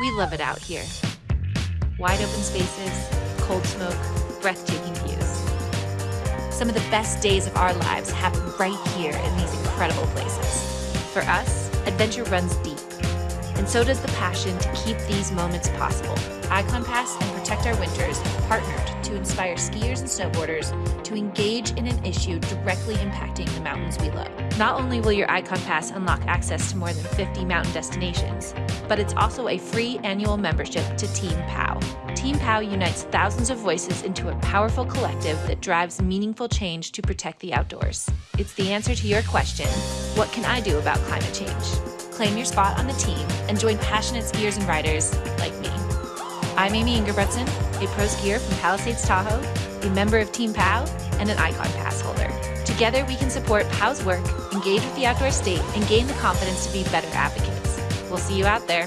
We love it out here. Wide open spaces, cold smoke, breathtaking views. Some of the best days of our lives happen right here in these incredible places. For us, adventure runs deep, and so does the passion to keep these moments possible. Ikon Pass and Protect Our Winters partnered to inspire skiers and snowboarders to engage in an issue directly impacting the mountains we love. Not only will your Ikon Pass unlock access to more than 50 mountain destinations, but it's also a free annual membership to Team POW. Team POW unites thousands of voices into a powerful collective that drives meaningful change to protect the outdoors. It's the answer to your question, what can I do about climate change? Claim your spot on the team and join passionate skiers and riders like me. I'm Amie Engerbretson, a pro skier from Palisades, Tahoe, a member of Team POW, and an Ikon Pass holder. Together, we can support POW's work, engage with the outdoor state, and gain the confidence to be better advocates. We'll see you out there.